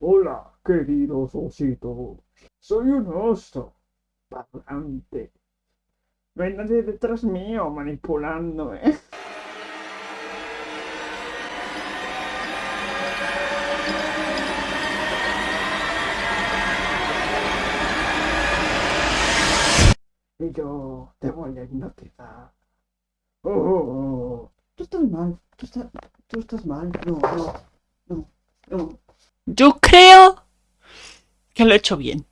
Hola, queridos ositos. Soy un oso parlante. No hay nadie detrás mío manipulándome. Y yo te voy a hipnotizar. Oh, oh, oh. Tú estás mal, tú estás, tú estás mal. No, no, no, no. Yo creo que lo he hecho bien.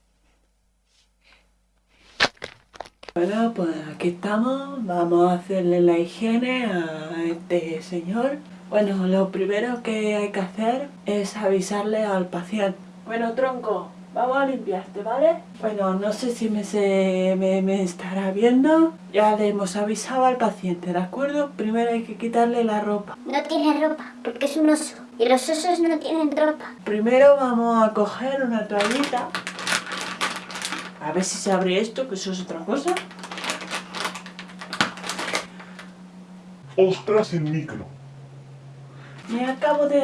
Bueno, pues aquí estamos. Vamos a hacerle la higiene a este señor. Bueno, lo primero que hay que hacer es avisarle al paciente. Bueno, tronco, vamos a limpiarte, ¿vale? Bueno, no sé si me, se, me, me estará viendo. Ya le hemos avisado al paciente, ¿de acuerdo? Primero hay que quitarle la ropa. No tiene ropa, porque es un oso. Y los osos no tienen ropa. Primero vamos a coger una toallita. A ver si se abre esto, que eso es otra cosa. Ostras el micro. Me acabo de...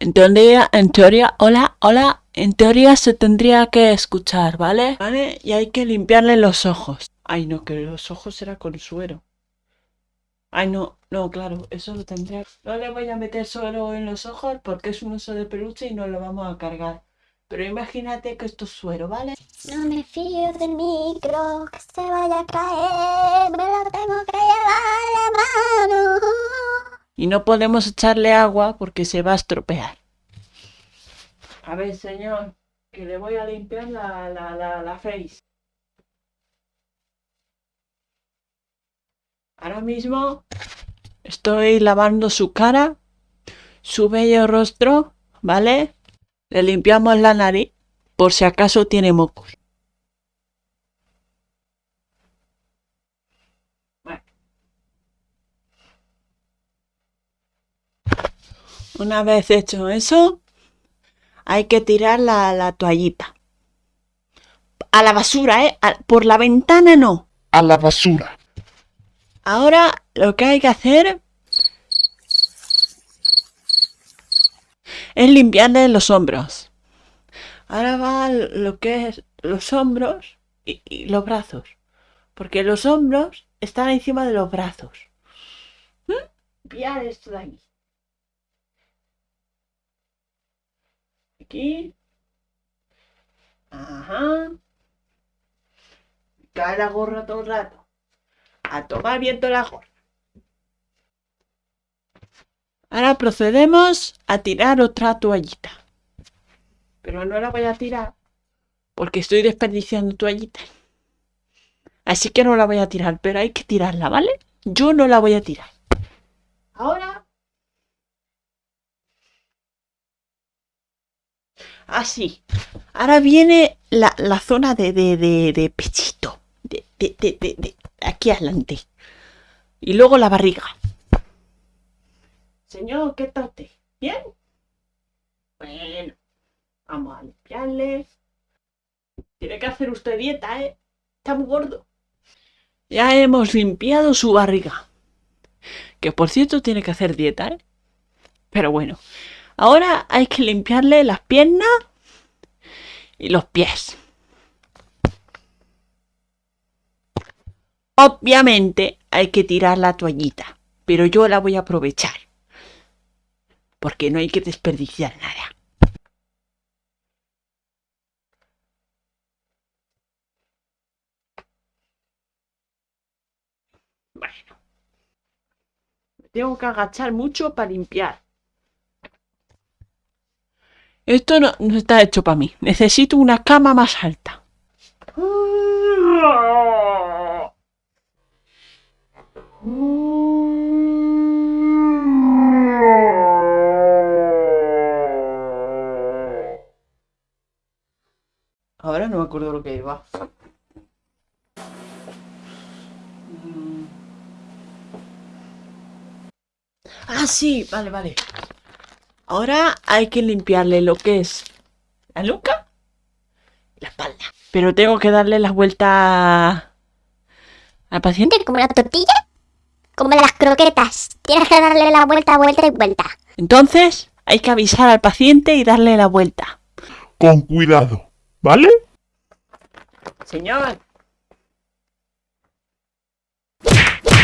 En teoría, en teoría, hola, hola, en teoría se tendría que escuchar, ¿vale? ¿Vale? Y hay que limpiarle los ojos. Ay, no, que los ojos era con suero. Ay, no, no, claro, eso lo tendría... No le voy a meter suero en los ojos porque es un oso de peluche y no lo vamos a cargar. Pero imagínate que esto es suero, ¿vale? No me fío del micro, que se vaya a caer, Y no podemos echarle agua porque se va a estropear. A ver, señor, que le voy a limpiar la, la, la, la face. Ahora mismo estoy lavando su cara, su bello rostro, ¿vale? Le limpiamos la nariz por si acaso tiene mocos. Una vez hecho eso, hay que tirar la, la toallita. A la basura, ¿eh? A- por la ventana no. A la basura. Ahora lo que hay que hacer es limpiarle los hombros. Ahora va lo que es los hombros y, y los brazos. Porque los hombros están encima de los brazos. ¿Mm? Limpiar esto de aquí. Aquí. Ajá. Cae la gorra todo el rato a tomar viento la gorra. Ahora procedemos a tirar otra toallita. Pero no la voy a tirar porque estoy desperdiciando toallita. Así que no la voy a tirar, pero hay que tirarla, ¿vale? Yo no la voy a tirar. Ahora... Así. Ahora viene la, la zona de, de, de, de pechito. De, de, de, de, de aquí adelante. Y luego la barriga. Señor, ¿qué tal usted? ¿Bien? Bueno, vamos a limpiarle. Tiene que hacer usted dieta, ¿eh? Está muy gordo. Ya hemos limpiado su barriga. Que por cierto tiene que hacer dieta, ¿eh? Pero bueno. Ahora hay que limpiarle las piernas y los pies. Obviamente hay que tirar la toallita, pero yo la voy a aprovechar. Porque no hay que desperdiciar nada. Bueno. Me tengo que agachar mucho para limpiar. Esto no, no está hecho para mí. Necesito una cama más alta. Ahora no me acuerdo lo que iba. Ah, sí, vale, vale. Ahora hay que limpiarle lo que es la nuca y la espalda. Pero tengo que darle la vuelta al paciente. ¿Como una tortilla? como las croquetas. Tienes que darle la vuelta, vuelta y vuelta. Entonces, hay que avisar al paciente y darle la vuelta. Con cuidado, ¿vale? Señor.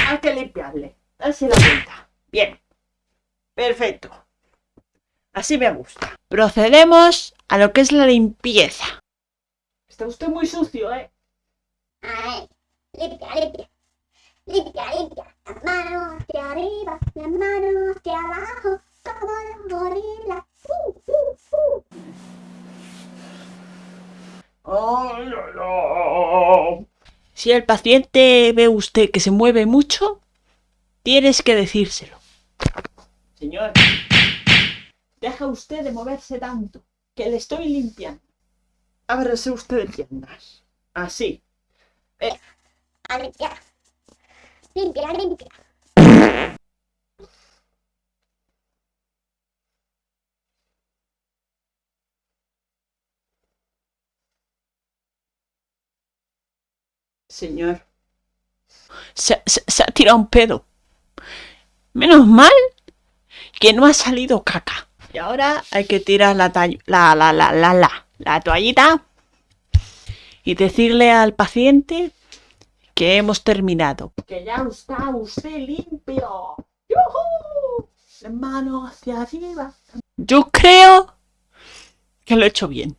Hay que limpiarle. Darse la vuelta. Bien. Perfecto. Así me gusta. Procedemos a lo que es la limpieza. Está usted muy sucio, ¿eh? Ay, limpia, limpia. Limpia, limpia. Las manos hacia arriba, las manos hacia abajo, como los gorilas. Uh, uh, uh. Si el paciente ve usted que se mueve mucho, tienes que decírselo. Señor, deja usted de moverse tanto, que le estoy limpiando. Ábrase usted de piernas. Así. A limpiar. Limpia, limpia. Señor. Se, se- se ha tirado un pedo. Menos mal que no ha salido caca. Y ahora hay que tirar la, la, la, la, la, la, la toallita y decirle al paciente que hemos terminado. Que ya está usted limpio. Manos hacia arriba. Yo creo que lo he hecho bien.